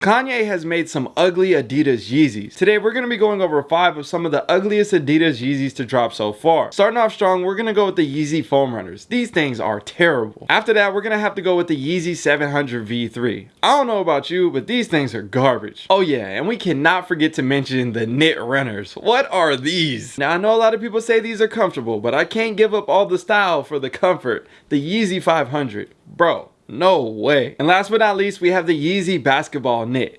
Kanye has made some ugly Adidas Yeezys. Today we're going to be going over 5 of some of the ugliest Adidas Yeezys to drop so far. Starting off strong, we're going to go with the Yeezy Foam Runners. These things are terrible. After that, we're going to have to go with the Yeezy 700 V3. I don't know about you, but these things are garbage. Oh yeah, and we cannot forget to mention the Knit Runners. What are these? Now I know a lot of people say these are comfortable, but I can't give up all the style for the comfort. The Yeezy 500. Bro, no way. And last but not least, we have the Yeezy basketball knit.